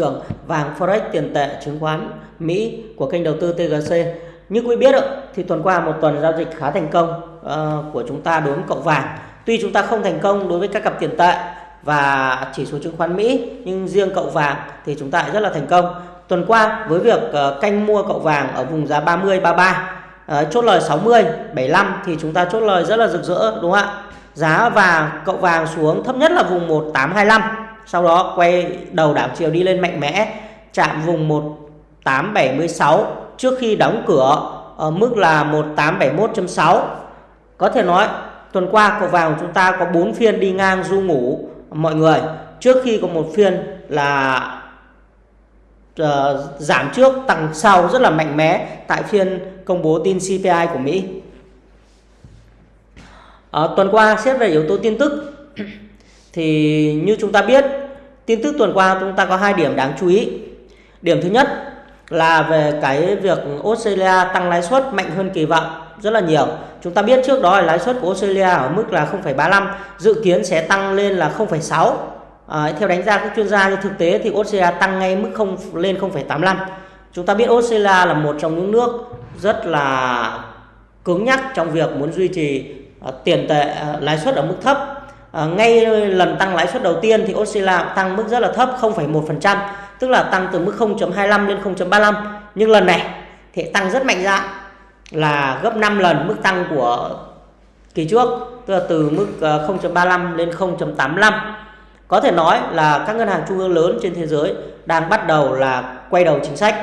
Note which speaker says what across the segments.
Speaker 1: trường vàng forex tiền tệ chứng khoán Mỹ của kênh đầu tư TGC. Như quý biết thì tuần qua một tuần giao dịch khá thành công uh, của chúng ta đối với cậu vàng. Tuy chúng ta không thành công đối với các cặp tiền tệ và chỉ số chứng khoán Mỹ nhưng riêng cậu vàng thì chúng ta rất là thành công. Tuần qua với việc uh, canh mua cậu vàng ở vùng giá 30 33 uh, chốt lời 60 75 thì chúng ta chốt lời rất là rực rỡ đúng không ạ? Giá vàng cậu vàng xuống thấp nhất là vùng 1825 sau đó quay đầu đảo chiều đi lên mạnh mẽ chạm vùng 1876 trước khi đóng cửa ở mức là 1871.6 có thể nói tuần qua cậu vàng chúng ta có 4 phiên đi ngang du ngủ mọi người. Trước khi có một phiên là uh, giảm trước tăng sau rất là mạnh mẽ tại phiên công bố tin CPI của Mỹ. Uh, tuần qua xét về yếu tố tin tức thì như chúng ta biết tin tức tuần qua chúng ta có hai điểm đáng chú ý. Điểm thứ nhất là về cái việc Australia tăng lãi suất mạnh hơn kỳ vọng rất là nhiều. Chúng ta biết trước đó là lãi suất của Australia ở mức là 0,35 dự kiến sẽ tăng lên là 0,6 à, theo đánh giá các chuyên gia như thực tế thì Australia tăng ngay mức không lên 0,85 chúng ta biết Australia là một trong những nước rất là cứng nhắc trong việc muốn duy trì uh, tiền tệ uh, lãi suất ở mức thấp à, ngay lần tăng lãi suất đầu tiên thì Australia tăng mức rất là thấp 0,1% tức là tăng từ mức 0.25 lên 0.35 nhưng lần này thì tăng rất mạnh dạn là gấp 5 lần mức tăng của kỳ trước tức là từ mức ờ, 0.35 lên 0.85 có thể nói là các ngân hàng trung ương lớn trên thế giới đang bắt đầu là quay đầu chính sách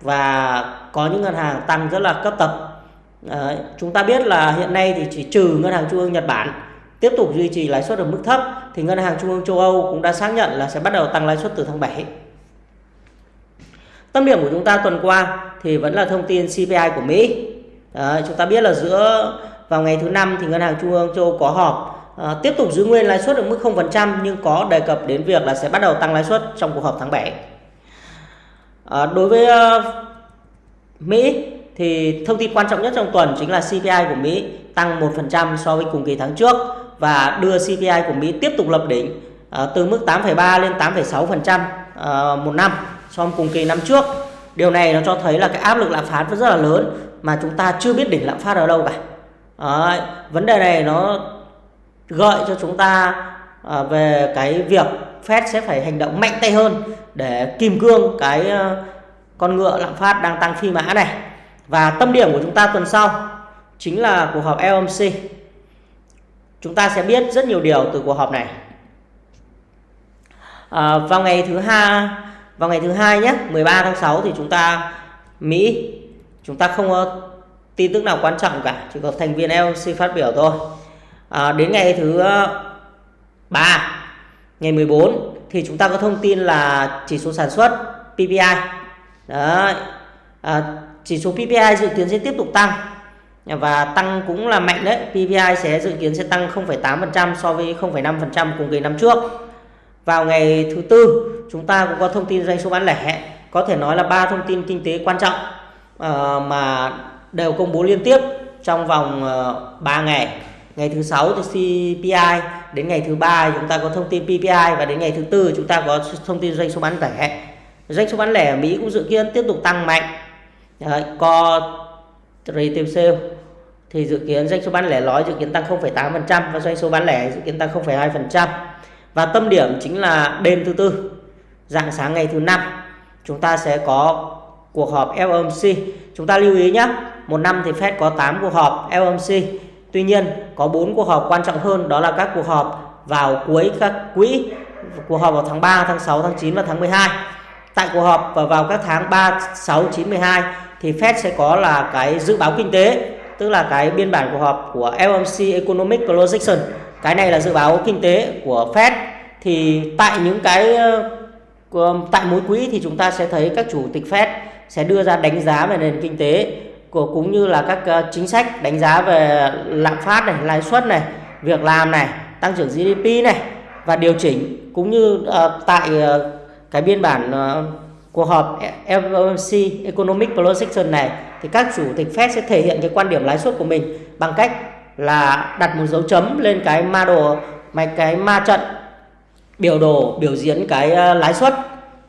Speaker 1: và có những ngân hàng tăng rất là cấp tập Đấy, chúng ta biết là hiện nay thì chỉ trừ ngân hàng trung ương Nhật Bản tiếp tục duy trì lãi suất ở mức thấp thì ngân hàng trung ương châu Âu cũng đã xác nhận là sẽ bắt đầu tăng lãi suất từ tháng 7. Tâm điểm của chúng ta tuần qua thì vẫn là thông tin CPI của Mỹ. À, chúng ta biết là giữa vào ngày thứ năm thì ngân hàng trung ương châu Âu có họp à, tiếp tục giữ nguyên lãi suất ở mức 0% nhưng có đề cập đến việc là sẽ bắt đầu tăng lãi suất trong cuộc họp tháng 7. À, đối với uh, Mỹ thì thông tin quan trọng nhất trong tuần chính là CPI của Mỹ tăng 1% so với cùng kỳ tháng trước và đưa CPI của Mỹ tiếp tục lập đỉnh uh, từ mức 8,3 lên 8,6% uh, ờ, một năm so với cùng kỳ năm trước. Điều này nó cho thấy là cái áp lực lạm phát rất là lớn mà chúng ta chưa biết đỉnh lạm phát ở đâu cả. Đấy, vấn đề này nó gợi cho chúng ta uh, về cái việc Fed sẽ phải hành động mạnh tay hơn để kìm cương cái uh, con ngựa lạm phát đang tăng phi mã này. Và tâm điểm của chúng ta tuần sau chính là cuộc họp FOMC chúng ta sẽ biết rất nhiều điều từ cuộc họp này. À, vào ngày thứ hai vào ngày thứ hai nhé 13 tháng 6 thì chúng ta Mỹ chúng ta không có tin tức nào quan trọng cả chỉ có thành viên LC phát biểu thôi. À, đến ngày thứ ờ, ba ngày 14 thì chúng ta có thông tin là chỉ số sản xuất PPI Đấy. À, chỉ số PPI dự kiến sẽ tiếp tục tăng và tăng cũng là mạnh đấy. PPI sẽ dự kiến sẽ tăng 0,8% so với 0,5% cùng kỳ năm trước. Vào ngày thứ tư chúng ta cũng có thông tin doanh số bán lẻ. Có thể nói là ba thông tin kinh tế quan trọng uh, mà đều công bố liên tiếp trong vòng ờ, uh, 3 ngày. Ngày thứ sáu thì CPI đến ngày thứ ba chúng ta có thông tin PPI và đến ngày thứ tư chúng ta có thông tin doanh số bán lẻ. Doanh số bán lẻ ở Mỹ cũng dự kiến tiếp tục tăng mạnh. Đấy, có retail sale thì dự kiến doanh số bán lẻ nói dự kiến tăng 0,8% và doanh số bán lẻ dự kiến tăng 0,2%. Và tâm điểm chính là đêm thứ tư, dạng sáng ngày thứ năm chúng ta sẽ có cuộc họp FOMC. Chúng ta lưu ý nhé, một năm thì Fed có 8 cuộc họp FOMC. Tuy nhiên có 4 cuộc họp quan trọng hơn đó là các cuộc họp vào cuối các quỹ, cuộc họp vào tháng 3, tháng 6, tháng 9 và tháng 12. Tại cuộc họp và vào các tháng 3, 6, 9, 12 thì Fed sẽ có là cái dự báo kinh tế tức là cái biên bản cuộc họp của FOMC Economic Projection. Cái này là dự báo kinh tế của Fed. Thì tại những cái ờ, tại mỗi quỹ thì chúng ta sẽ thấy các chủ tịch Fed sẽ đưa ra đánh giá về nền kinh tế của cũng như là các ờ, chính sách đánh giá về lạm phát này, lãi suất này, việc làm này, tăng trưởng GDP này và điều chỉnh cũng như uh, tại uh, cái biên bản uh, cuộc họp FOMC Economic Projection này thì các chủ tịch Fed sẽ thể hiện cái quan điểm lãi suất của mình bằng cách là đặt một dấu chấm lên cái ma đồ mạch cái ma trận biểu đồ biểu diễn cái ờ, lãi suất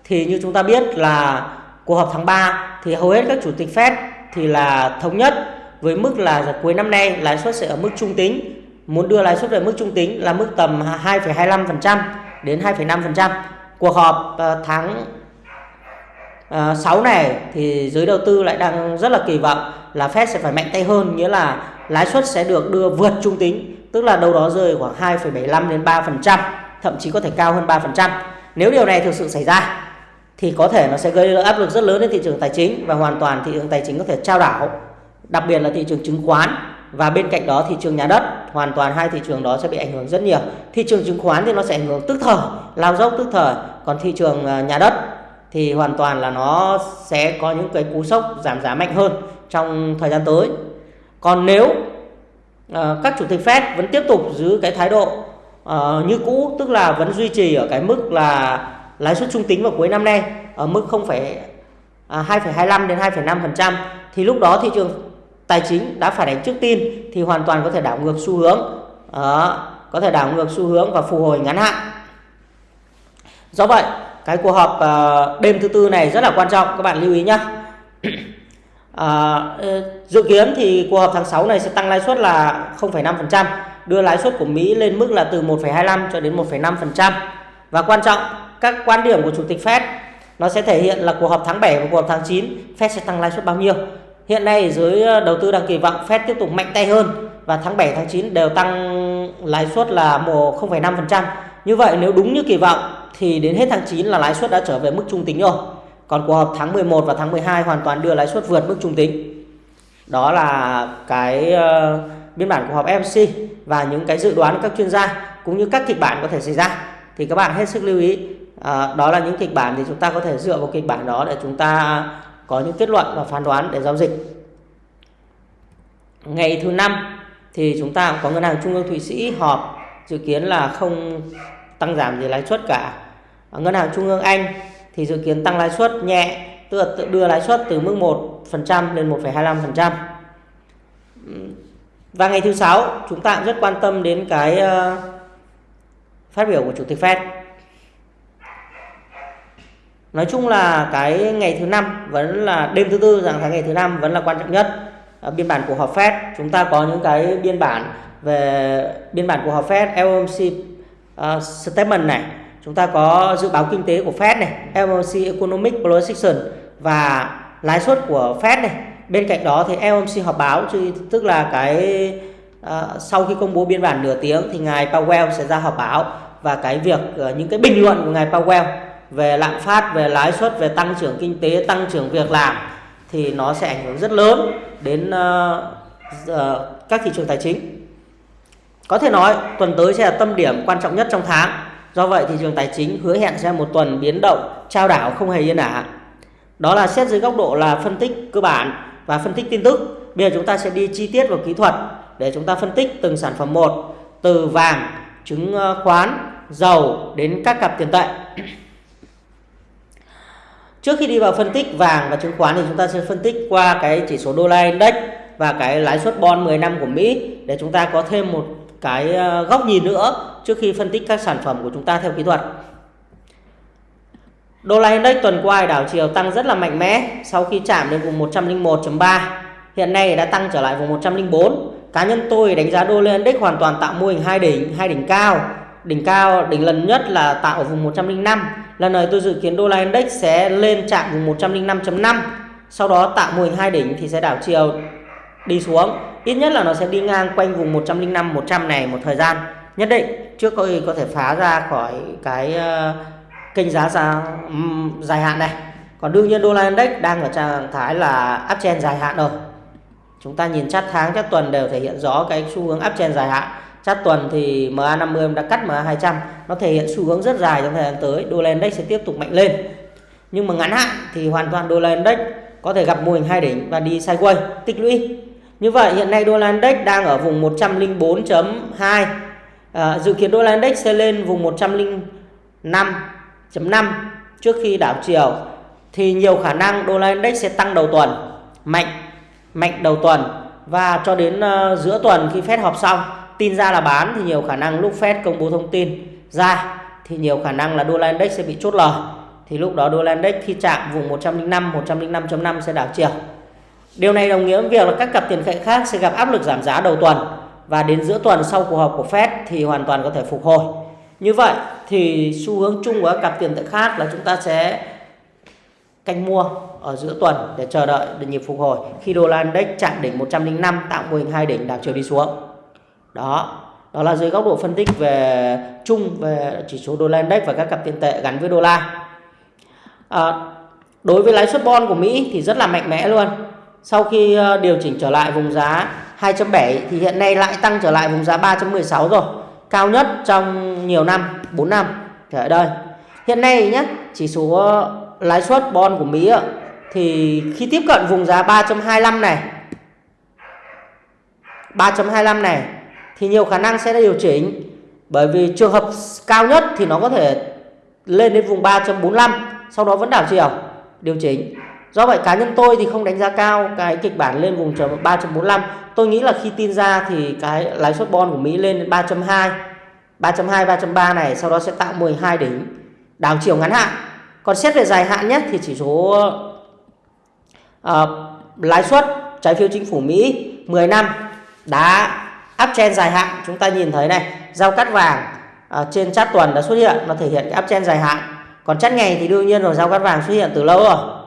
Speaker 1: thì như chúng ta biết là cuộc họp tháng 3 thì hầu hết các chủ tịch Fed thì là thống nhất với mức là cuối năm nay lãi suất sẽ ở mức trung tính muốn đưa lãi suất về mức trung tính là mức tầm 2,25% đến 2,5%. Cuộc họp ờ, tháng Ờ, tháng 6 này thì giới đầu tư lại đang rất là kỳ vọng là Fed sẽ phải mạnh tay hơn, nghĩa là lãi suất sẽ được đưa vượt trung tính, tức là đâu đó rơi khoảng 2,75 đến 3%, thậm chí có thể cao hơn 3%. Nếu điều này thực sự xảy ra thì có thể nó sẽ gây áp lực rất lớn lên thị trường tài chính và hoàn toàn thị trường tài chính có thể trao đảo, đặc biệt là thị trường chứng khoán và bên cạnh đó thị trường nhà đất hoàn toàn hai thị trường đó sẽ bị ảnh hưởng rất nhiều thị trường chứng khoán thì nó sẽ ảnh hưởng tức thời lao dốc tức thời còn thị trường ờ, nhà đất thì hoàn toàn là nó sẽ có những cái cú sốc giảm giá mạnh hơn trong thời gian tới. Còn nếu uh, các chủ tịch Fed vẫn tiếp tục giữ cái thái độ uh, như cũ tức là vẫn duy trì ở cái mức là lãi suất trung tính vào cuối năm nay ở mức 0, à, 2,25 đến 2,5% thì lúc đó thị trường tài chính đã phản ánh trước tin thì hoàn toàn có thể đảo ngược xu hướng đó, có thể đảo ngược xu hướng và phục hồi ngắn hạn. Do vậy cái cuộc họp uh, đêm thứ tư này rất là quan trọng các bạn lưu ý nhé à, dự kiến thì cuộc họp tháng 6 này sẽ tăng lãi suất là 0,5% đưa lãi suất của Mỹ lên mức là từ 1,25 cho đến 1,5% và quan trọng các quan điểm của chủ tịch Fed nó sẽ thể hiện là cuộc họp tháng 7 và cuộc họp tháng 9 Fed sẽ tăng lãi suất bao nhiêu. Hiện nay giới ờ, đầu tư đang kỳ vọng Fed tiếp tục mạnh tay hơn và tháng 7 tháng 9 đều tăng lãi suất là 0,5%. Như vậy nếu đúng như kỳ vọng thì đến hết tháng 9 là lãi suất đã trở về mức trung tính rồi. Còn cuộc họp tháng 11 và tháng 12 hoàn toàn đưa lãi suất vượt mức trung tính. Đó là cái uh, biên bản cuộc họp FOMC và những cái dự đoán của các chuyên gia cũng như các kịch bản có thể xảy ra thì các bạn hết sức lưu ý. à, đó là những kịch bản thì chúng ta có thể dựa vào kịch bản đó để chúng ta có những kết luận và phán đoán để giao dịch. Ngày thứ năm thì chúng ta có ngân hàng trung ương Thụy Sĩ họp dự kiến là không tăng giảm gì lãi suất cả. Ngân hàng trung ương Anh thì dự kiến tăng lãi suất nhẹ, tức là tự đưa lãi suất từ mức 1% lên 1,25%. Và ngày thứ sáu chúng ta cũng rất quan tâm đến cái ờ, phát biểu của chủ tịch Fed nói chung là cái ngày thứ năm vẫn là đêm thứ tư rằng tháng ngày thứ năm vẫn là quan trọng nhất biên bản của họp Fed chúng ta có những cái biên bản về biên bản của họp Fed FOMC uh, statement này chúng ta có dự báo kinh tế của Fed này FOMC economic projection và lãi suất của Fed này. Bên cạnh đó thì FOMC họp báo tức là cái uh, sau khi công bố biên bản nửa tiếng thì ngài Powell sẽ ra họp báo và cái việc uh, những cái bình luận của ngài Powell về lạm phát về lãi suất về tăng trưởng kinh tế tăng trưởng việc làm thì nó sẽ ảnh hưởng rất lớn đến uh, uh, các thị trường tài chính có thể nói, tuần tới sẽ là tâm điểm quan trọng nhất trong tháng. Do vậy thị trường tài chính hứa hẹn sẽ một tuần biến động, trao đảo không hề yên ả. Đó là xét dưới góc độ là phân tích cơ bản và phân tích tin tức. Bây giờ chúng ta sẽ đi chi tiết vào kỹ thuật để chúng ta phân tích từng sản phẩm một, từ vàng chứng ờ, khoán, dầu đến các cặp tiền tệ. Trước khi đi vào phân tích vàng và chứng khoán thì chúng ta sẽ phân tích qua cái chỉ số đô la index và cái lãi suất bond 10 năm của Mỹ để chúng ta có thêm một cái ờ, góc nhìn nữa trước khi phân tích các sản phẩm của chúng ta theo kỹ thuật. Đô la index tuần qua đảo chiều tăng rất là mạnh mẽ sau khi chạm đến vùng 101.3. Hiện nay đã tăng trở lại vùng 104. Cá nhân tôi đánh giá đô la index hoàn toàn tạo mô hình hai đỉnh, hai đỉnh cao đỉnh cao đỉnh lần nhất là tạo ở vùng 105 lần này tôi dự kiến đô la index sẽ lên chạm vùng 105.5 sau đó tạo mô hình hai đỉnh thì sẽ đảo chiều đi xuống. Ít nhất là nó sẽ đi ngang quanh vùng 105 100 này một thời gian. Nhất định trước có có thể phá ra khỏi cái uh, kênh giá ra um, dài hạn này. Còn đương nhiên đô la index đang ở trạng thái là uptrend dài hạn rồi. Chúng ta nhìn chart tháng chart tuần đều thể hiện rõ cái xu hướng uptrend dài hạn. Chart tuần thì MA50 đã cắt MA200 nó thể hiện xu hướng rất dài trong thời gian tới. Đô la index sẽ tiếp tục mạnh lên. Nhưng mà ngắn hạn thì hoàn toàn đô la index có thể gặp mô hình hai đỉnh và đi sideways tích lũy như vậy hiện nay đô la index đang ở vùng 104.2 à, dự kiến đô la index sẽ lên vùng 105.5 trước khi đảo chiều. Thì nhiều khả năng đô la index sẽ tăng đầu tuần mạnh mạnh đầu tuần. Và cho đến uh, giữa tuần khi Fed họp xong tin ra là bán thì nhiều khả năng lúc Fed công bố thông tin ra thì nhiều khả năng là đô la index sẽ bị chốt lời. Thì lúc đó đô la index khi chạm vùng 105 105.5 sẽ đảo chiều. Điều này đồng nghĩa với việc là các cặp tiền tệ khác sẽ gặp áp lực giảm giá đầu tuần và đến giữa tuần sau cuộc họp của Fed thì hoàn toàn có thể phục hồi. Như vậy thì xu hướng chung của các cặp tiền tệ khác là chúng ta sẽ canh mua ở giữa tuần để chờ đợi để nhịp phục hồi khi đô la index chạm đỉnh 105 tạo mô hình hai đỉnh đảo chiều đi xuống. Đó, đó là dưới góc độ phân tích về chung về chỉ số đô la index và các cặp tiền tệ gắn với đô la. À, đối với lãi suất bond của Mỹ thì rất là mạnh mẽ luôn. Sau khi ờ, điều chỉnh trở lại vùng giá 2.7 thì hiện nay lại tăng trở lại vùng giá 3.16 rồi. Cao nhất trong nhiều năm, 4 năm. Thì ở đây. Hiện nay nhé, chỉ số ờ, lãi suất bond của Mỹ thì khi tiếp cận vùng giá 3.25 này 3.25 này thì nhiều khả năng sẽ điều chỉnh bởi vì trường hợp cao nhất thì nó có thể lên đến vùng 3.45 sau đó vẫn đảo chiều điều chỉnh do vậy cá nhân tôi thì không đánh giá cao cái kịch bản lên vùng 3.45 tôi nghĩ là khi tin ra thì cái lãi suất bond của Mỹ lên đến 3.2 3.2 3.3 này sau đó sẽ tạo 12 đỉnh đảo chiều ngắn hạn. Còn xét về dài hạn nhất thì chỉ số uh, lãi suất trái phiếu chính phủ Mỹ 10 năm đã uptrend dài hạn. Chúng ta nhìn thấy này giao cắt vàng uh, trên chart tuần đã xuất hiện nó thể hiện cái uptrend dài hạn. Còn chart ngày thì đương nhiên rồi giao cắt vàng xuất hiện từ lâu rồi.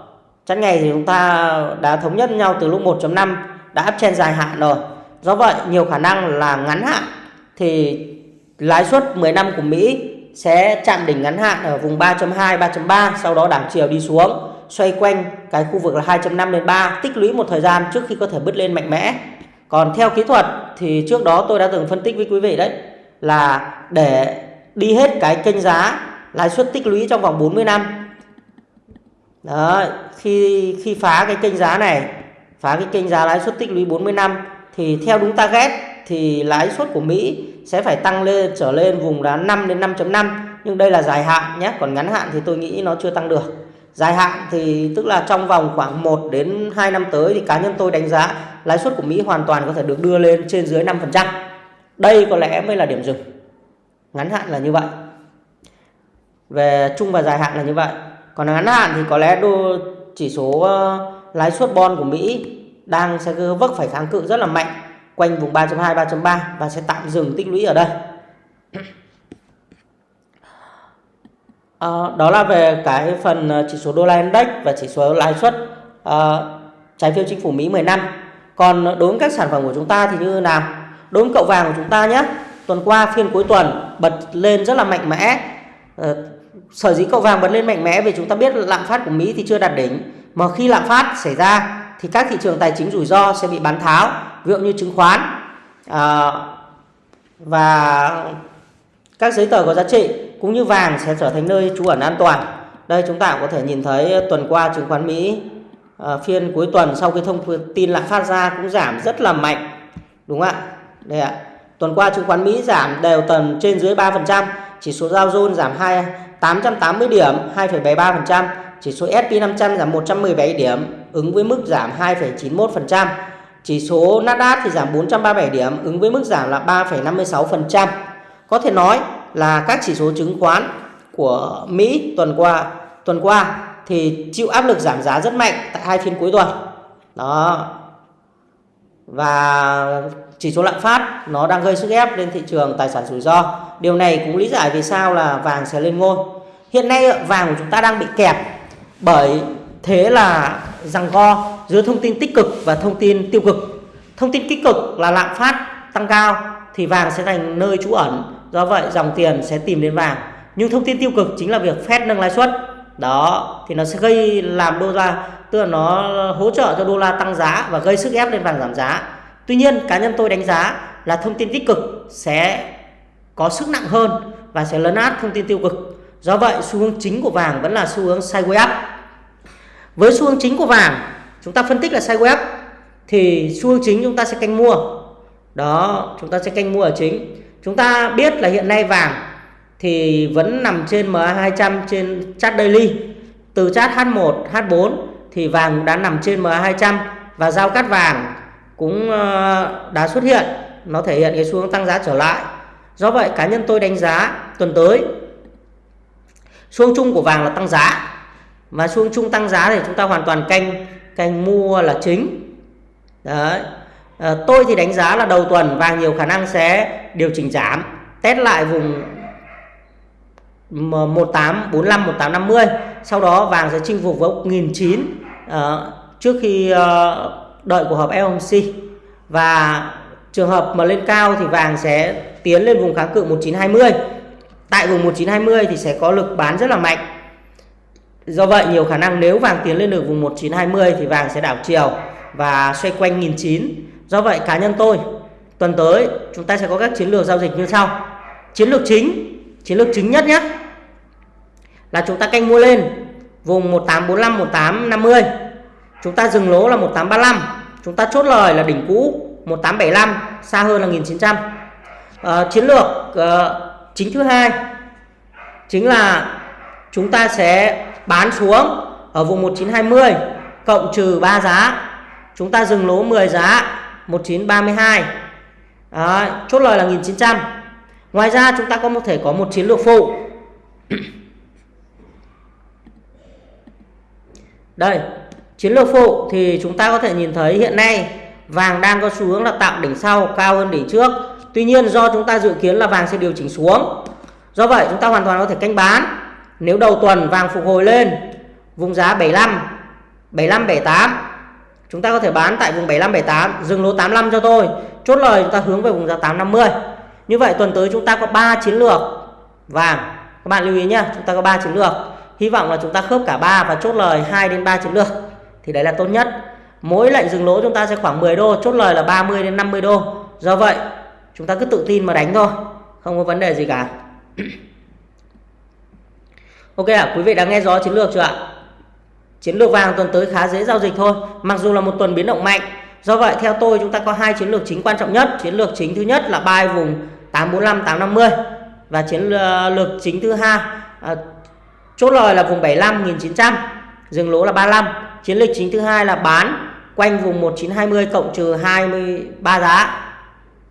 Speaker 1: Chắn ngày thì chúng ta đã thống nhất nhau từ lúc 1.5 đã trên dài hạn rồi. Do vậy, nhiều khả năng là ngắn hạn thì lãi suất 10 năm của Mỹ sẽ chạm đỉnh ngắn hạn ở vùng 3.2 3.3 sau đó đảo chiều đi xuống, xoay quanh cái khu vực là 2.5 đến 3 tích lũy một thời gian trước khi có thể bứt lên mạnh mẽ. Còn theo kỹ thuật thì trước đó tôi đã từng phân tích với quý vị đấy, là để đi hết cái kênh giá lãi suất tích lũy trong vòng 40 năm đó, khi khi phá cái kênh giá này, phá cái kênh giá lãi suất tích lũy 40 năm, thì theo đúng target thì lãi suất của Mỹ sẽ phải tăng lên, trở lên vùng đá 5 đến 5.5 nhưng đây là dài hạn nhé, còn ngắn hạn thì tôi nghĩ nó chưa tăng được dài hạn thì tức là trong vòng khoảng 1 đến 2 năm tới thì cá nhân tôi đánh giá lãi suất của Mỹ hoàn toàn có thể được đưa lên trên dưới 5%. Đây có lẽ mới là điểm dừng. Ngắn hạn là như vậy. Về trung và dài hạn là như vậy. Còn ngắn hạn thì có lẽ đô chỉ số uh, lãi suất bond của Mỹ đang sẽ vấp phải kháng cự rất là mạnh quanh vùng 3.2 3.3 và sẽ tạm dừng tích lũy ở đây. À, đó là về cái phần ờ, chỉ số đô la index và chỉ số lãi suất à, trái phiếu chính phủ Mỹ 10 năm. Còn đối với các sản phẩm của chúng ta thì như nào? Đối với cậu vàng của chúng ta nhé. Tuần qua phiên cuối tuần bật lên rất là mạnh mẽ. À, sở dĩ cậu vàng bật lên mạnh mẽ vì chúng ta biết lạm phát của Mỹ thì chưa đạt đỉnh. Mà khi lạm phát xảy ra thì các thị trường tài chính rủi ro sẽ bị bán tháo. Ví dụ như chứng khoán à, và các giấy tờ có giá trị cũng như vàng sẽ trở thành nơi trú ẩn an toàn. Đây chúng ta cũng có thể nhìn thấy tuần qua chứng khoán Mỹ à, phiên cuối tuần sau khi thông tin lạm phát ra cũng giảm rất là mạnh. Đúng không ạ? Đây ạ. Tuần qua chứng khoán Mỹ giảm đều tầm trên dưới 3%, chỉ số Dow Jones giảm 2 880 điểm, 2,73%, chỉ số S&P 500 giảm 117 điểm, ứng với mức giảm 2,91%. Chỉ số Nasdaq thì giảm 437 điểm, ứng với mức giảm là 3,56%. Có thể nói là các chỉ số chứng khoán của Mỹ tuần qua tuần qua thì chịu áp lực giảm giá rất mạnh tại hai phiên cuối tuần. Đó. Và chỉ số lạm phát, nó đang gây sức ép lên thị trường tài sản rủi ro. Điều này cũng lý giải vì sao là vàng sẽ lên ngôi. Hiện nay, vàng của chúng ta đang bị kẹp bởi thế là rằng co giữa thông tin tích cực và thông tin tiêu cực. Thông tin tích cực là lạm phát tăng cao thì vàng sẽ thành nơi trú ẩn do vậy, dòng tiền sẽ tìm đến vàng nhưng thông tin tiêu cực chính là việc Fed nâng lãi suất đó, thì nó sẽ gây làm đô la, tức là nó hỗ trợ cho đô la tăng giá và gây sức ép lên vàng giảm giá tuy nhiên cá nhân tôi đánh giá là thông tin tích cực sẽ có sức nặng hơn và sẽ lấn át thông tin tiêu cực. Do vậy xu hướng chính của vàng vẫn là xu hướng sideways up. Với xu hướng chính của vàng chúng ta phân tích là sideways up thì xu hướng chính chúng ta sẽ canh mua. Đó chúng ta sẽ canh mua ở chính. Chúng ta biết là hiện nay vàng thì vẫn nằm trên MA200 trên chart daily. Từ chart H1, H4 thì vàng đã nằm trên MA200 và giao cắt vàng cũng ờ, đã xuất hiện. Nó thể hiện cái xu hướng tăng giá trở lại. Do vậy cá nhân tôi đánh giá tuần tới xu hướng chung của vàng là tăng giá và xu hướng chung tăng giá thì chúng ta hoàn toàn canh canh mua là chính đấy à, tôi thì đánh giá là đầu tuần vàng nhiều khả năng sẽ điều chỉnh giảm test lại vùng 1845 1850 sau đó vàng sẽ chinh phục với 1009 à, trước khi à, đợi của họp FOMC và trường hợp mà lên cao thì vàng sẽ tiến lên vùng kháng cự 1920 tại vùng 1920 thì sẽ có lực bán rất là mạnh. Do vậy, nhiều khả năng nếu vàng tiến lên được vùng 1920 thì vàng sẽ đảo chiều và xoay quanh 1009 do vậy, cá nhân tôi, tuần tới chúng ta sẽ có các chiến lược giao dịch như sau. Chiến lược chính, chiến lược chính nhất nhé, là chúng ta canh mua lên vùng 1845 1850 chúng ta dừng lỗ là 1835 chúng ta chốt lời là đỉnh cũ 1875 xa hơn là 1900 à, ờ, chiến lược uh, chính thứ hai chính là chúng ta sẽ bán xuống ở vùng 1920 cộng trừ 3 giá. Chúng ta dừng lỗ 10 giá 1932 à, chốt lời là 1900 ngoài ra chúng ta có một thể có một chiến lược phụ. Đây chiến lược phụ thì chúng ta có thể nhìn thấy hiện nay vàng đang có xu hướng là tạo đỉnh sau, cao hơn đỉnh trước. Tuy nhiên do chúng ta dự kiến là vàng sẽ điều chỉnh xuống. Do vậy chúng ta hoàn toàn có thể canh bán. Nếu đầu tuần vàng phục hồi lên, vùng giá 75 75 78 chúng ta có thể bán tại vùng 75 78 dừng lỗ 85 cho tôi chốt lời chúng ta hướng về vùng giá 850 như vậy tuần tới chúng ta có 3 chiến lược vàng. Các bạn lưu ý nhé chúng ta có 3 chiến lược. Hy vọng là chúng ta khớp cả ba và chốt lời 2 đến 3 chiến lược thì đấy là tốt nhất. Mỗi lệnh dừng lỗ chúng ta sẽ khoảng 10 đô chốt lời là 30 đến 50 đô. Do vậy chúng ta cứ tự tin mà đánh thôi không có vấn đề gì cả. Ok ạ à, quý vị đã nghe rõ chiến lược chưa ạ? Chiến lược vàng tuần tới khá dễ giao dịch thôi mặc dù là một tuần biến động mạnh. Do vậy theo tôi chúng ta có hai chiến lược chính quan trọng nhất. Chiến lược chính thứ nhất là buy vùng 845 850 và chiến ờ, lược chính thứ hai à, chốt lời là vùng 75 1900 dừng lỗ là 35 chiến lược chính thứ hai là bán quanh vùng 1920 cộng trừ 23 giá.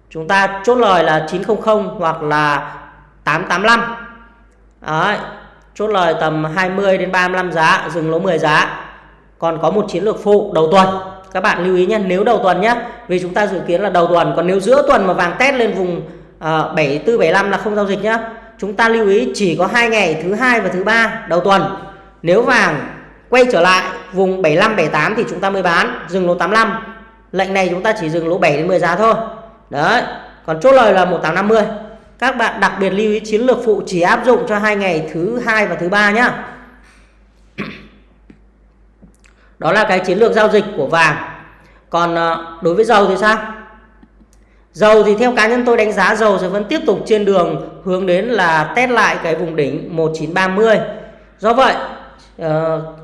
Speaker 1: Chúng ta chốt lời là 900 hoặc là 885 Đấy, chốt lời tầm 20 đến 35 giá dừng lỗ 10 giá. Còn có một chiến lược phụ đầu tuần. Các bạn lưu ý nhé nếu đầu tuần nhé vì chúng ta dự kiến là đầu tuần còn nếu giữa tuần mà vàng test lên vùng uh, 74 75 là không giao dịch nhé. chúng ta lưu ý chỉ có hai ngày thứ hai và thứ ba đầu tuần. Nếu vàng quay trở lại, vùng 75 78 thì chúng ta mới bán, dừng lỗ 85 lệnh này chúng ta chỉ dừng lỗ 7 đến 10 giá thôi. Đấy, còn chốt lời là 1850 các bạn đặc biệt lưu ý chiến lược phụ chỉ áp dụng cho hai ngày thứ hai và thứ ba nhá. Đó là cái chiến lược giao dịch của vàng. Còn ờ, đối với dầu thì sao? Dầu thì theo cá nhân tôi đánh giá dầu sẽ vẫn tiếp tục trên đường hướng đến là test lại cái vùng đỉnh 1930 do vậy uh,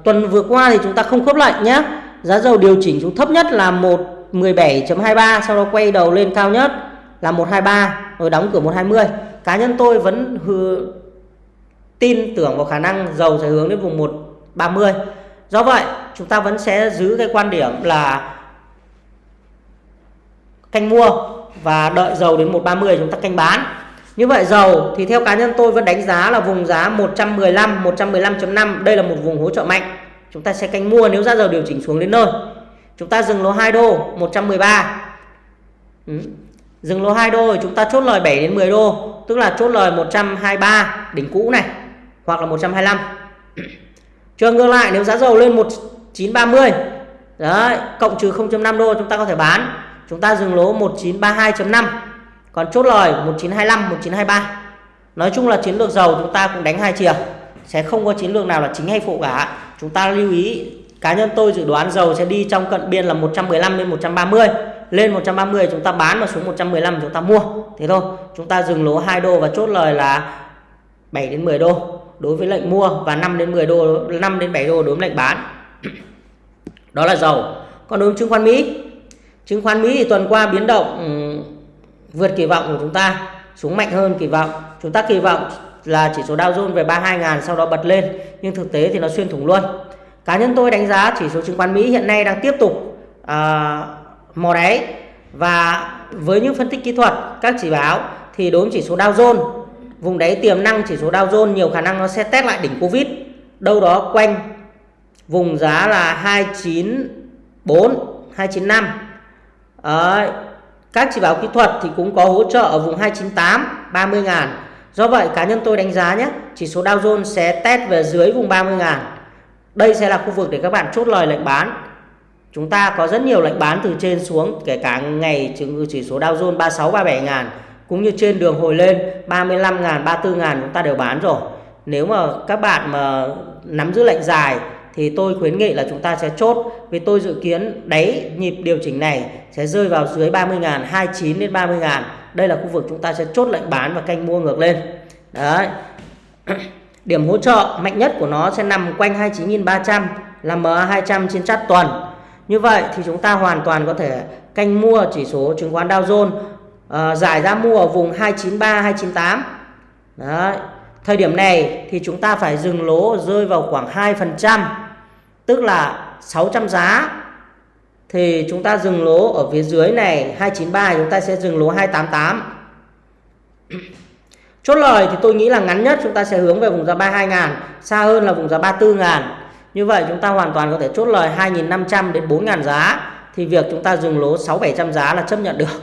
Speaker 1: tuần vừa qua thì chúng ta không khớp lệnh nhé giá dầu điều chỉnh xuống thấp nhất là 117.23 sau đó quay đầu lên cao nhất là 123 rồi đóng cửa 120 cá nhân tôi vẫn hư, tin tưởng vào khả năng dầu sẽ hướng đến vùng 130 do vậy chúng ta vẫn sẽ giữ cái quan điểm là canh mua và đợi dầu đến 130 chúng ta canh bán như vậy dầu thì theo cá nhân tôi vẫn đánh giá là vùng giá 115 115.5 đây là một vùng hỗ trợ mạnh chúng ta sẽ canh mua nếu giá dầu điều chỉnh xuống đến nơi chúng ta dừng lỗ 2 đô 113 ừ. Dừng lỗ 2 đô chúng ta chốt lời 7 đến 10 đô, tức là chốt lời 123 đỉnh cũ này hoặc là 125. Trường ngược lại nếu giá dầu lên 1930 đấy, cộng trừ 0.5 đô chúng ta có thể bán. Chúng ta dừng lỗ 1932.5. Còn chốt lời 1925, 1923. Nói chung là chiến lược dầu chúng ta cũng đánh hai chiều. Sẽ không có chiến lược nào là chính hay phụ cả. Chúng ta lưu ý cá nhân tôi dự đoán dầu sẽ đi trong cận biên là 115 đến 130 lên 130 chúng ta bán và xuống 115 chúng ta mua thế thôi chúng ta dừng lỗ 2 đô và chốt lời là 7 đến 10 đô đối với lệnh mua và 5 đến 10 đô 5 đến 7 đô đối với lệnh bán đó là dầu còn đối với chứng khoán Mỹ chứng khoán Mỹ thì tuần qua biến động vượt kỳ vọng của chúng ta xuống mạnh hơn kỳ vọng. Chúng ta kỳ vọng là chỉ số Dow Jones về 32.000 sau đó bật lên nhưng thực tế thì nó xuyên thủng luôn. Cá nhân tôi đánh giá chỉ số chứng khoán Mỹ hiện nay đang tiếp tục uh, mò đáy. Và với những phân tích kỹ thuật các chỉ báo thì đối với chỉ số Dow Jones vùng đáy tiềm năng chỉ số Dow Jones nhiều khả năng nó sẽ test lại đỉnh Covid. Đâu đó quanh vùng giá là 294 295 Đấy các chỉ báo kỹ thuật thì cũng có hỗ trợ ở vùng 298 30 ngàn. Do vậy, cá nhân tôi đánh giá nhé, chỉ số Dow Jones sẽ test về dưới vùng 30 ngàn. Đây sẽ là khu vực để các bạn chốt lời lệnh bán. Chúng ta có rất nhiều lệnh bán từ trên xuống, kể cả ngày chỉ số Dow Jones 36 37 ngàn, cũng như trên đường hồi lên 35 ngàn 34 ngàn, chúng ta đều bán rồi. Nếu mà các bạn mà nắm giữ lệnh dài thì tôi khuyến nghị là chúng ta sẽ chốt vì tôi dự kiến đáy nhịp điều chỉnh này sẽ rơi vào dưới 30.000 29 đến 30.000 đây là khu vực chúng ta sẽ chốt lệnh bán và canh mua ngược lên. Đấy. Điểm hỗ trợ mạnh nhất của nó sẽ nằm quanh 29.300 là MA200 trên chart tuần. Như vậy thì chúng ta hoàn toàn có thể canh mua chỉ số chứng khoán Dow Jones uh, giải ra mua ở vùng 293 298 đấy. Thời điểm này thì chúng ta phải dừng lỗ rơi vào khoảng 2%, tức là 600 giá thì chúng ta dừng lỗ ở phía dưới này 293 chúng ta sẽ dừng lỗ 288. Chốt lời thì tôi nghĩ là ngắn nhất chúng ta sẽ hướng về vùng giá 32 ngàn, xa hơn là vùng giá 34 ngàn. Như vậy chúng ta hoàn toàn có thể chốt lời 2.500 đến 4.000 giá thì việc chúng ta dừng lỗ 6-700 giá là chấp nhận được.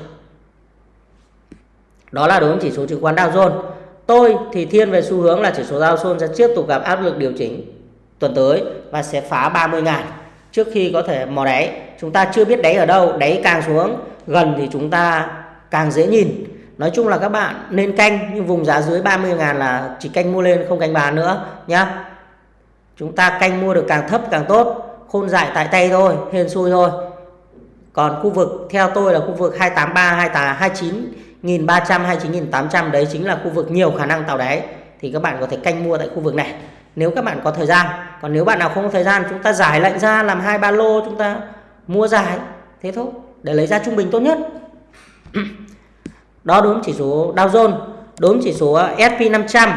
Speaker 1: Đó là đối với chỉ số chứng khoán Dow Jones. Tôi thì thiên về xu hướng là chỉ số Dow Jones sẽ tiếp tục gặp áp lực điều chỉnh tuần tới và sẽ phá 30 ngàn trước khi có thể mò đáy. Chúng ta chưa biết đáy ở đâu, đáy càng xuống gần thì chúng ta càng dễ nhìn. Nói chung là các bạn nên canh nhưng vùng giá dưới 30 ngàn là chỉ canh mua lên không canh bán nữa nhá. Chúng ta canh mua được càng thấp càng tốt, khôn dại tại tay thôi, hên xui thôi. Còn khu vực theo tôi là khu vực 283, 28, 29 1300 hay 9800 đấy chính là khu vực nhiều khả năng tạo đáy. Thì các bạn có thể canh mua tại khu vực này. Nếu các bạn có thời gian. Còn nếu bạn nào không có thời gian chúng ta giải lệnh ra làm hai ba lô chúng ta mua dài. Thế thôi để lấy ra trung bình tốt nhất. Đó đúng chỉ số Dow Jones đúng chỉ số ờ, S&P 500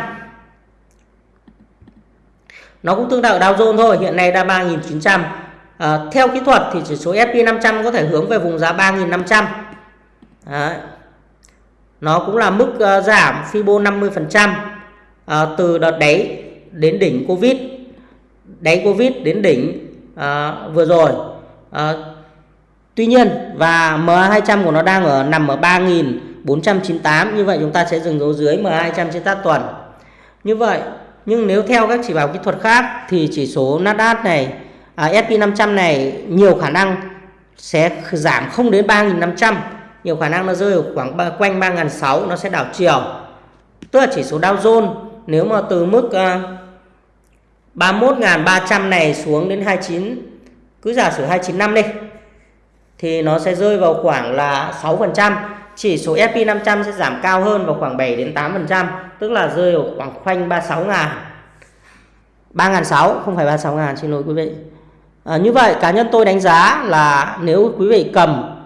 Speaker 1: nó cũng tương tự Dow Jones thôi hiện nay đã 3.900 à, ờ, theo kỹ thuật thì chỉ số S&P 500 có thể hướng về vùng giá 3.500 Đấy nó cũng là mức uh, giảm Fibo 50% uh, ờ, từ đợt đáy đến đỉnh Covid. Đáy Covid đến đỉnh uh, vừa rồi. Uh, Tuy nhiên và MA200 của nó đang ở nằm ở 3.498 như vậy chúng ta sẽ dừng dấu dưới MA200 trên tác tuần như vậy nhưng nếu theo các chỉ báo kỹ thuật khác thì chỉ số Nasdaq này à, SP500 này nhiều khả năng sẽ giảm không đến 3.500 nhiều khả năng nó rơi ở khoảng quanh 3.600 nó sẽ đảo chiều. Tức là chỉ số Dow Jones nếu mà từ mức à, uh, 31.300 này xuống đến 29 cứ giả sử 295 đi thì nó sẽ rơi vào khoảng là 6% chỉ số S&P 500 sẽ giảm cao hơn vào khoảng 7 đến 8% tức là rơi ở khoảng khoanh 36 ngàn. 3 600 không phải 36 ngàn xin lỗi quý vị. À, như vậy cá nhân tôi đánh giá là nếu quý vị cầm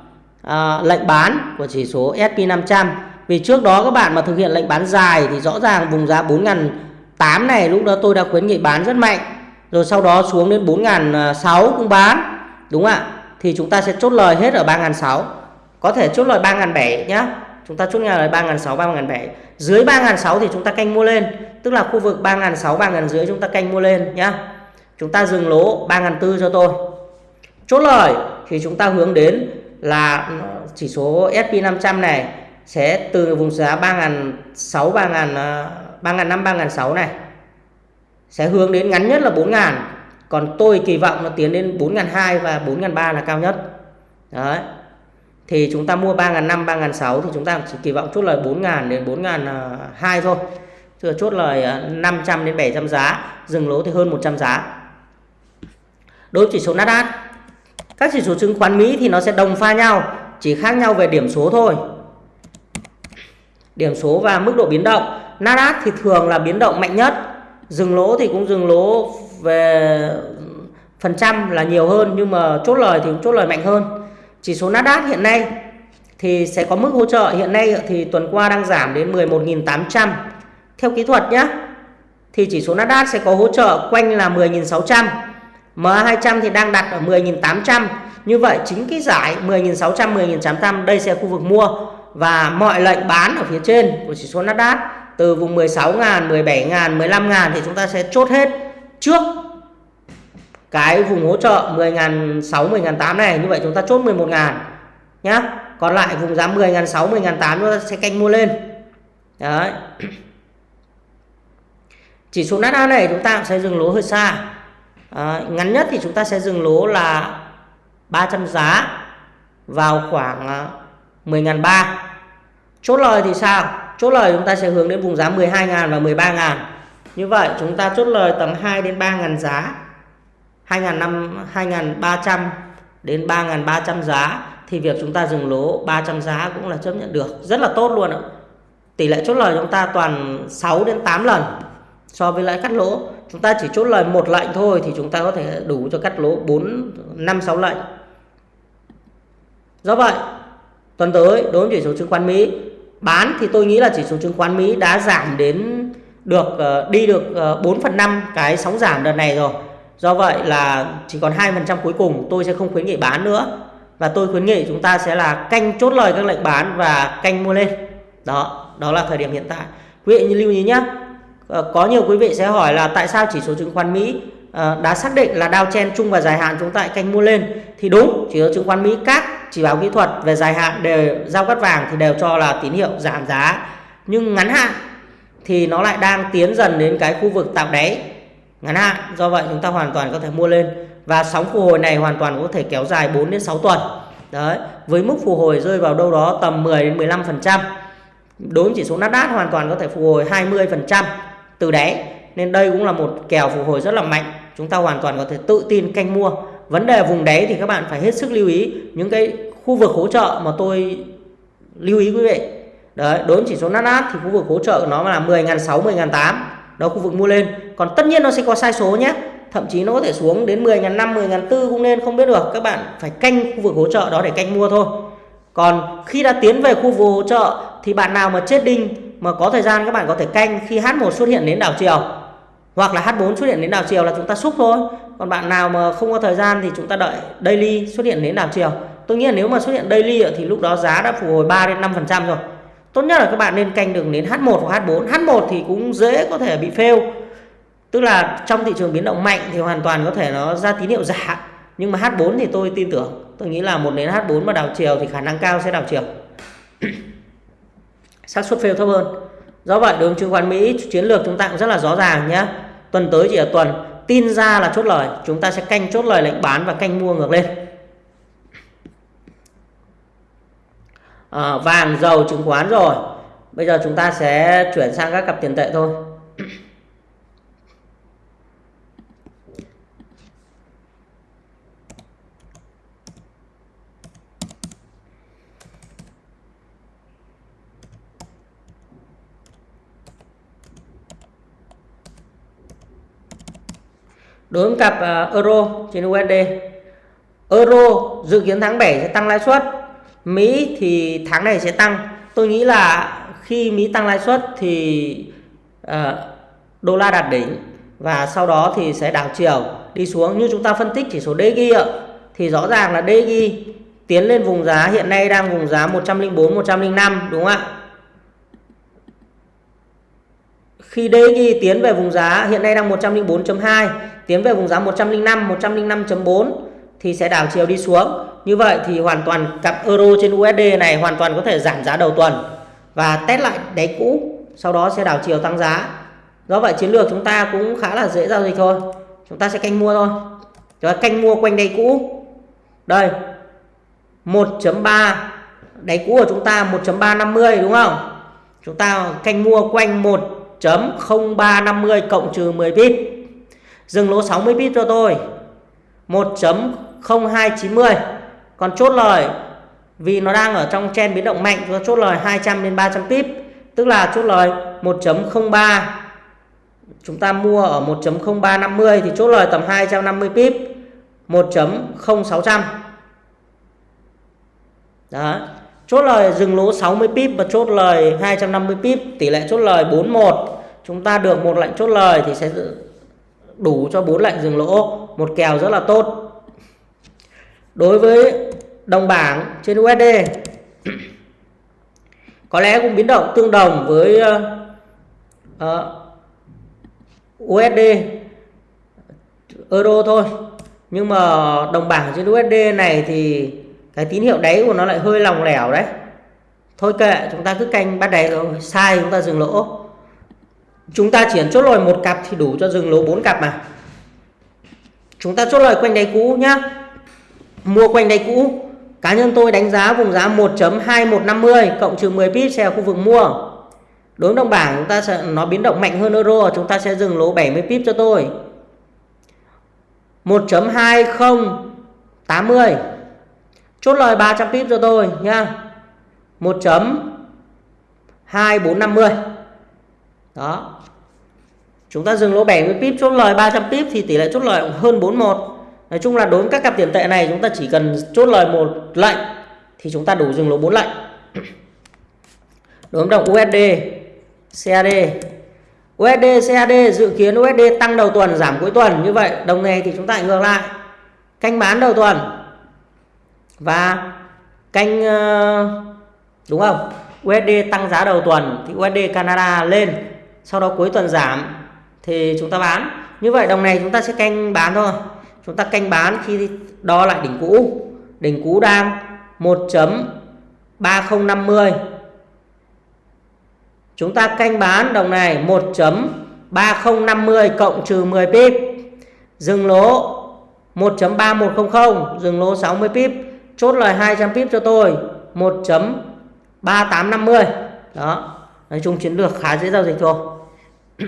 Speaker 1: à, lệnh bán của chỉ số S&P 500 vì trước đó các bạn mà thực hiện lệnh bán dài thì rõ ràng vùng giá 4.800 này lúc đó tôi đã khuyến nghị bán rất mạnh. Rồi sau đó xuống đến 4.600 cũng bán đúng không ạ? Thì chúng ta sẽ chốt lời hết ở 3.600 có thể chốt lời 3.700 nhá. Chúng ta chốt lời 3.600 3.700 dưới 3.600 thì chúng ta canh mua lên. Tức là khu vực 3.600 3.500 chúng ta canh mua lên nhá. Chúng ta dừng lỗ 3.400 cho tôi. Chốt lời thì chúng ta hướng đến là chỉ số S&P 500 này sẽ từ vùng giá 3.600 3.000 3.500 3.600 này sẽ hướng đến ngắn nhất là 4.000 còn tôi kỳ vọng nó tiến đến 4.200 và 4.300 là cao nhất. Đấy. Thì chúng ta mua 3.500 3.600 thì chúng ta chỉ kỳ vọng chốt lời 4.000 đến 4.200 thôi. Chưa chốt lời ờ, 500 đến 700 giá, dừng lỗ thì hơn 100 giá. Đối với chỉ số Nasdaq các chỉ số chứng khoán Mỹ thì nó sẽ đồng pha nhau, chỉ khác nhau về điểm số thôi. Điểm số và mức độ biến động. Nasdaq thì thường là biến động mạnh nhất, dừng lỗ thì cũng dừng lỗ về phần trăm là nhiều hơn nhưng mà chốt lời thì cũng chốt lời mạnh hơn. Chỉ số Nasdaq hiện nay thì sẽ có mức hỗ trợ hiện nay thì tuần qua đang giảm đến 11.800 theo kỹ thuật nhé thì chỉ số Nasdaq sẽ có hỗ trợ quanh là 10.600 MA200 thì đang đặt ở 10.800 như vậy chính cái giải 10.600 10.800 đây sẽ khu vực mua. Và mọi lệnh bán ở phía trên của chỉ số Nasdaq từ vùng 16.000 17.000 15.000 thì chúng ta sẽ chốt hết trước cái vùng hỗ trợ 10.600 10.800 này. Như vậy chúng ta chốt 11.000 nhá. Còn lại vùng giá 10.600 10.800 chúng ta sẽ canh mua lên. Đấy. Chỉ số Nasdaq này chúng ta sẽ dừng lỗ hơi xa à, ngắn nhất thì chúng ta sẽ dừng lỗ là 300 giá vào khoảng ờ, 10.300 chốt lời thì sao? Chốt lời chúng ta sẽ hướng đến vùng giá 12.000 và 13.000 như vậy chúng ta chốt lời tầm 2 đến 3.000 giá. 2.300 đến 3.300 giá. Thì việc chúng ta dừng lỗ 300 giá cũng là chấp nhận được. Rất là tốt luôn ạ. Tỷ lệ chốt lời chúng ta toàn 6 đến 8 lần so với lãi cắt lỗ chúng ta chỉ chốt lời một lệnh thôi thì chúng ta có thể đủ cho cắt lỗ 4 5 6 lệnh. Do vậy, tuần tới đối với chỉ số chứng khoán Mỹ, bán thì tôi nghĩ là chỉ số chứng khoán Mỹ đã giảm đến được ờ, đi được ờ, 4 phần 5 cái sóng giảm đợt này rồi. Do vậy là chỉ còn 2% cuối cùng, tôi sẽ không khuyến nghị bán nữa. Và tôi khuyến nghị chúng ta sẽ là canh chốt lời các lệnh bán và canh mua lên. Đó đó là thời điểm hiện tại. Quý vị lưu ý nhé Ờ, có nhiều quý vị sẽ hỏi là tại sao chỉ số chứng khoán Mỹ ờ, đã xác định là đao chen chung và dài hạn chúng ta canh mua lên? Thì đúng, chỉ số chứng khoán Mỹ các chỉ báo kỹ thuật về dài hạn đều giao cắt vàng thì đều cho là tín hiệu giảm giá. Nhưng ngắn hạn thì nó lại đang tiến dần đến cái khu vực tạo đáy. Ngắn hạn, do vậy chúng ta hoàn toàn có thể mua lên. Và sóng phục hồi này hoàn toàn có thể kéo dài 4 đến 6 tuần. Đấy, với mức phục hồi rơi vào đâu đó tầm 10 đến 15 phần trăm. Đối với chỉ số Nasdaq hoàn toàn có thể phục hồi 20 phần trăm từ đáy nên đây cũng là một kèo phục hồi rất là mạnh. Chúng ta hoàn toàn có thể tự tin canh mua. Vấn đề vùng đáy thì các bạn phải hết sức lưu ý. Những cái khu vực hỗ trợ mà tôi lưu ý quý vị. Đấy đối với chỉ số Nasdaq thì khu vực hỗ trợ của nó là 10.600 10.800 đó, khu vực mua lên. Còn tất nhiên nó sẽ có sai số nhé. Thậm chí nó có thể xuống đến 10.500 10.400 cũng nên không biết được. Các bạn phải canh khu vực hỗ trợ đó để canh mua thôi. Còn khi đã tiến về khu vực hỗ trợ thì bạn nào mà chết đinh mà có thời gian các bạn có thể canh khi H1 xuất hiện đến đảo chiều. Hoặc là H4 xuất hiện đến đảo chiều là chúng ta xúc thôi. Còn bạn nào mà không có thời gian thì chúng ta đợi daily xuất hiện đến đảo chiều. Tôi nghĩ là nếu mà xuất hiện daily thì lúc đó giá đã phục hồi 3 đến 5 phần trăm rồi. Tốt nhất là các bạn nên canh đường đến H1 hoặc H4 H1 thì cũng dễ có thể bị fail. Tức là trong thị trường biến động mạnh thì hoàn toàn có thể nó ra tín hiệu giả. Nhưng mà H4 thì tôi tin tưởng. Tôi nghĩ là một đến H4 mà đảo chiều thì khả năng cao sẽ đảo chiều xác suất fail thấp hơn. Do vậy đối với chứng khoán Mỹ chiến lược chúng ta cũng rất là rõ ràng nhé. Tuần tới chỉ là tuần tin ra là chốt lời. Chúng ta sẽ canh chốt lời lệnh bán và canh mua ngược lên. À, vàng dầu chứng khoán rồi. Bây giờ chúng ta sẽ chuyển sang các cặp tiền tệ thôi. Đối với cặp ờ, euro trên USD euro dự kiến tháng 7 sẽ tăng lãi suất, Mỹ thì tháng này sẽ tăng. Tôi nghĩ là khi Mỹ tăng lãi suất thì ờ, đô la đạt đỉnh và sau đó thì sẽ đảo chiều đi xuống. Như chúng ta phân tích chỉ số DG ạ, thì rõ ràng là DG tiến lên vùng giá, hiện nay đang vùng giá 104 105 đúng không ạ? Khi DG tiến về vùng giá, hiện nay đang 104.2 tiến về vùng giá 105 105.4 thì sẽ đảo chiều đi xuống. Như vậy thì hoàn toàn cặp euro trên USD này hoàn toàn có thể giảm giá đầu tuần và test lại đáy cũ, sau đó sẽ đảo chiều tăng giá. Do vậy chiến lược chúng ta cũng khá là dễ giao dịch thôi. Chúng ta sẽ canh mua thôi. Chúng ta canh mua quanh đáy cũ. Đây 1.3 đáy cũ của chúng ta 1.350 đúng không? Chúng ta canh mua quanh 1.0350 cộng trừ 10 pip dừng lỗ 60 pip cho tôi. 1.0290 còn chốt lời, vì nó đang ở trong chen biến động mạnh, cho chốt lời 200 đến 300 pip. Tức là chốt lời 1.03 chúng ta mua ở 1.0350 thì chốt lời tầm 250 pip. 1.0600 đó. Chốt lời dừng lỗ 60 pip và chốt lời 250 pip. Tỷ lệ chốt lời 41 chúng ta được một lệnh chốt lời thì sẽ đủ cho bốn lệnh dừng lỗ một kèo rất là tốt. Đối với đồng bảng trên USD có lẽ cũng biến động tương đồng với ờ, ờ, uh, USD euro thôi. Nhưng mà đồng bảng trên USD này thì cái tín hiệu đáy của nó lại hơi lỏng lẻo đấy. Thôi kệ chúng ta cứ canh bắt đáy rồi sai chúng ta dừng lỗ chúng ta chỉ chốt lời một cặp thì đủ cho dừng lỗ 4 cặp mà. Chúng ta chốt lời quanh đáy cũ nhá. Mua quanh đáy cũ. Cá nhân tôi đánh giá vùng giá 1.2150 cộng trừ 10 pip sẽ khu vực mua. Đối với đồng bảng, chúng ta sẽ, nó biến động mạnh hơn euro, chúng ta sẽ dừng lỗ 70 pip cho tôi. 1.2080 chốt lời 300 pip cho tôi nhá. 1.2450 đó. Chúng ta dừng lỗ 70 pip chốt lời 300 pip thì tỷ lệ chốt lời hơn 41 nói chung là đối với các cặp tiền tệ này, chúng ta chỉ cần chốt lời một lệnh thì chúng ta đủ dừng lỗ 4 lệnh. Đối với đồng USD CAD USD CAD dự kiến USD tăng đầu tuần, giảm cuối tuần. Như vậy, đồng này thì chúng ta ngược lại. Canh bán đầu tuần. Và canh ờ, đúng không? USD tăng giá đầu tuần thì USD Canada lên sau đó cuối tuần giảm thì chúng ta bán. Như vậy đồng này chúng ta sẽ canh bán thôi. Chúng ta canh bán khi đo lại đỉnh cũ. Đỉnh cũ đang 1.3050 chúng ta canh bán đồng này 1.3050 cộng trừ 10 pip. Dừng lỗ 1.3100 dừng lỗ 60 pip. Chốt lời 200 pip cho tôi 1.3850 đó. Nói chung chiến lược khá dễ giao dịch thôi.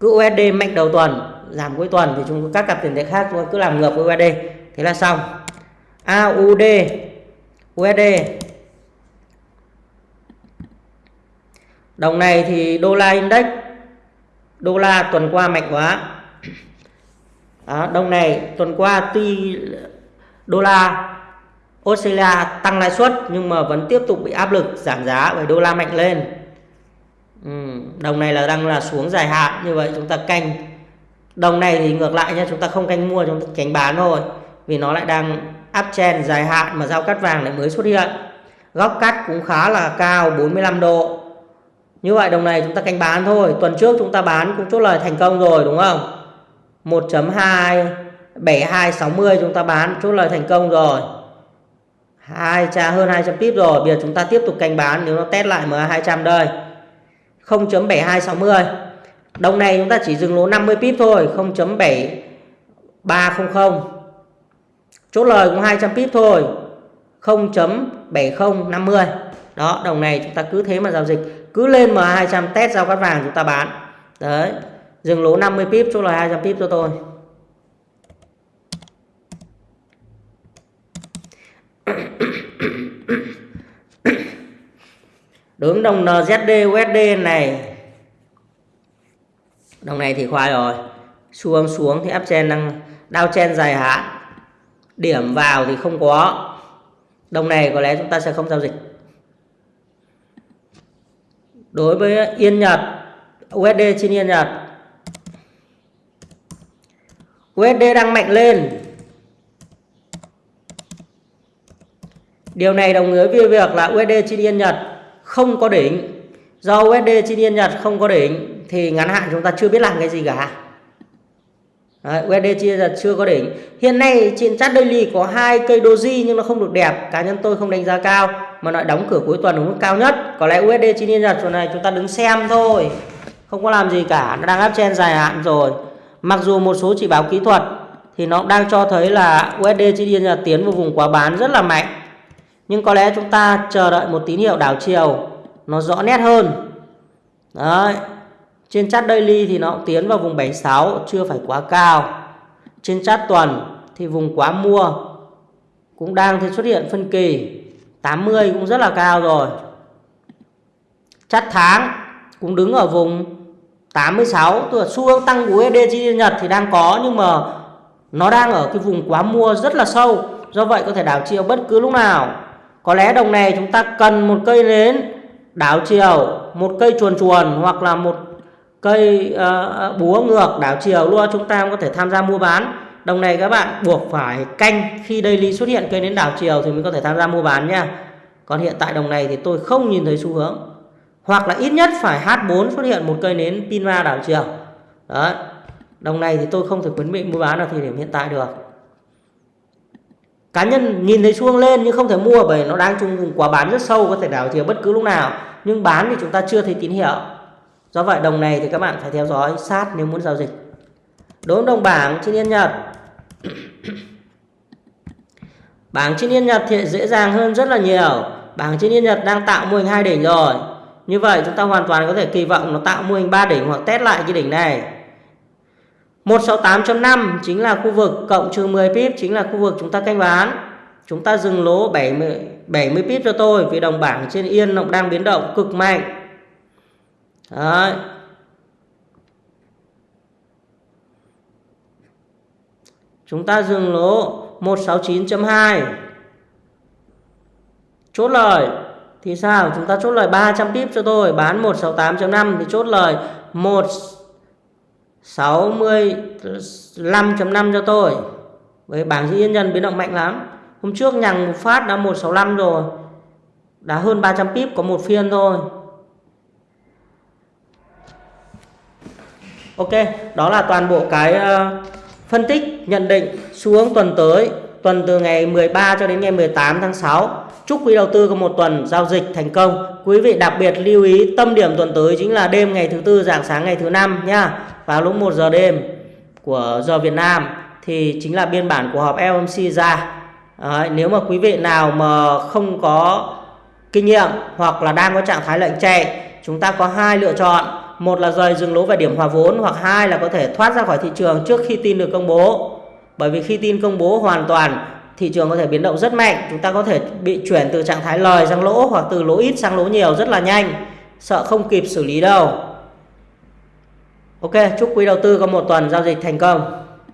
Speaker 1: cứ USD mạnh đầu tuần giảm cuối tuần thì chúng các cặp tiền tệ khác chúng cứ làm ngược với USD thế là xong. AUD USD đồng này thì đô la index đô la tuần qua mạnh quá. Đó, đồng này tuần qua tuy đô la Australia tăng lãi suất nhưng mà vẫn tiếp tục bị áp lực giảm giá bởi đô la mạnh lên ừ, đồng này là đang là xuống dài hạn như vậy chúng ta canh. Đồng này thì ngược lại nha chúng ta không canh mua chúng ta canh bán thôi. Vì nó lại đang áp chen dài hạn mà giao cắt vàng lại mới xuất hiện. Góc cắt cũng khá là cao 45 độ. Như vậy đồng này chúng ta canh bán thôi. Tuần trước chúng ta bán cũng chốt lời thành công rồi đúng không? 1.2 7260 chúng ta bán chốt lời thành công rồi. Hai tra hơn 200 pip rồi. Bây giờ chúng ta tiếp tục canh bán nếu nó test lại MA 200 đây. 0.7260 đồng này chúng ta chỉ dừng lỗ 50 pip thôi 0.7300 chốt lời cũng 200 pip thôi 0.7050 đó, đồng này chúng ta cứ thế mà giao dịch. Cứ lên mà 200 test giao cắt vàng chúng ta bán. Đấy, dừng lỗ 50 pip, chốt lời 200 pip cho tôi đối với đồng NZD USD này. Đồng này thì khoai rồi. Xuống xuống thì uptrend đang đao chen dài hạn. Điểm vào thì không có. Đồng này có lẽ chúng ta sẽ không giao dịch. Đối với Yên Nhật USD trên Yên Nhật. USD đang mạnh lên. Điều này đồng nghĩa với việc là USD trên Yên Nhật không có đỉnh. Do USD trên Yên Nhật không có đỉnh thì ngắn hạn chúng ta chưa biết làm cái gì cả. Đấy, USD chia Yên Nhật chưa có đỉnh. Hiện nay trên chart daily có hai cây doji nhưng nó không được đẹp. Cá nhân tôi không đánh giá cao mà nó đóng cửa cuối tuần ở mức cao nhất. Có lẽ USD trên Yên Nhật chỗ này chúng ta đứng xem thôi. Không có làm gì cả, nó đang áp trên dài hạn rồi. Mặc dù một số chỉ báo kỹ thuật thì nó đang cho thấy là USD trên Yên Nhật tiến vào vùng quá bán rất là mạnh nhưng có lẽ chúng ta chờ đợi một tín hiệu đảo chiều, nó rõ nét hơn. Đấy, trên chart daily thì nó tiến vào vùng 76 chưa phải quá cao. Trên chart tuần thì vùng quá mua cũng đang thì xuất hiện phân kỳ. 80 cũng rất là cao rồi. Chart tháng cũng đứng ở vùng 86 tức là xu hướng tăng của USD trên Nhật thì đang có, nhưng mà nó đang ở cái vùng quá mua rất là sâu. Do vậy có thể đảo chiều bất cứ lúc nào có lẽ đồng này chúng ta cần một cây nến đảo chiều một cây chuồn chuồn hoặc là một cây uh, búa ngược đảo chiều. Luôn chúng ta có thể tham gia mua bán. Đồng này các bạn buộc phải canh. Khi daily xuất hiện cây nến đảo chiều thì mới có thể tham gia mua bán nha. Còn hiện tại đồng này thì tôi không nhìn thấy xu hướng. Hoặc là ít nhất phải H4 xuất hiện một cây nến pinma đảo chiều. Đấy đồng này thì tôi không thể khuyến nghị mua bán ở thời điểm hiện tại được cá nhân nhìn thấy xu lên nhưng không thể mua bởi nó đang trong vùng quá bán rất sâu, có thể đảo chiều bất cứ lúc nào. Nhưng bán thì chúng ta chưa thấy tín hiệu. Do vậy, đồng này thì các bạn phải theo dõi sát nếu muốn giao dịch. Đối với đồng bảng trên yên nhật. Bảng trên yên nhật thì dễ dàng hơn rất là nhiều. Bảng trên yên nhật đang tạo mô hình hai đỉnh rồi. Như vậy, chúng ta hoàn toàn có thể kỳ vọng nó tạo mô hình ba đỉnh hoặc test lại cái đỉnh này. 168.5 chính là khu vực cộng trừ 10 pip chính là khu vực chúng ta canh bán. Chúng ta dừng lỗ 70 70 pip cho tôi vì đồng bảng trên yên nó đang biến động cực mạnh. Đấy. Chúng ta dừng lỗ 169.2. Chốt lời thì sao? Chúng ta chốt lời 300 pip cho tôi, bán 168.5 thì chốt lời 1 65.5 cho tôi. Với bảng dĩ nhân biến động mạnh lắm. Hôm trước nhằng một phát đã 165 rồi. Đã hơn 300 pip có một phiên thôi. Ok, đó là toàn bộ cái ờ, phân tích, nhận định xu hướng tuần tới, tuần từ ngày 13 cho đến ngày 18 tháng 6 Chúc quý đầu tư có một tuần giao dịch thành công. Quý vị đặc biệt lưu ý tâm điểm tuần tới chính là đêm ngày thứ tư dạng sáng ngày thứ năm nha. Vào lúc 1 giờ đêm của giờ Việt Nam thì chính là biên bản của họp FOMC ra. Đấy, nếu mà quý vị nào mà không có kinh nghiệm hoặc là đang có trạng thái lệnh chạy, chúng ta có hai lựa chọn. Một là rời dừng lỗ về điểm hòa vốn hoặc hai là có thể thoát ra khỏi thị trường trước khi tin được công bố. Bởi vì khi tin công bố hoàn toàn thị trường có thể biến động rất mạnh chúng ta có thể bị chuyển từ trạng thái lời sang lỗ hoặc từ lỗ ít sang lỗ nhiều rất là nhanh sợ không kịp xử lý đâu ok chúc quý đầu tư có một tuần giao dịch thành công.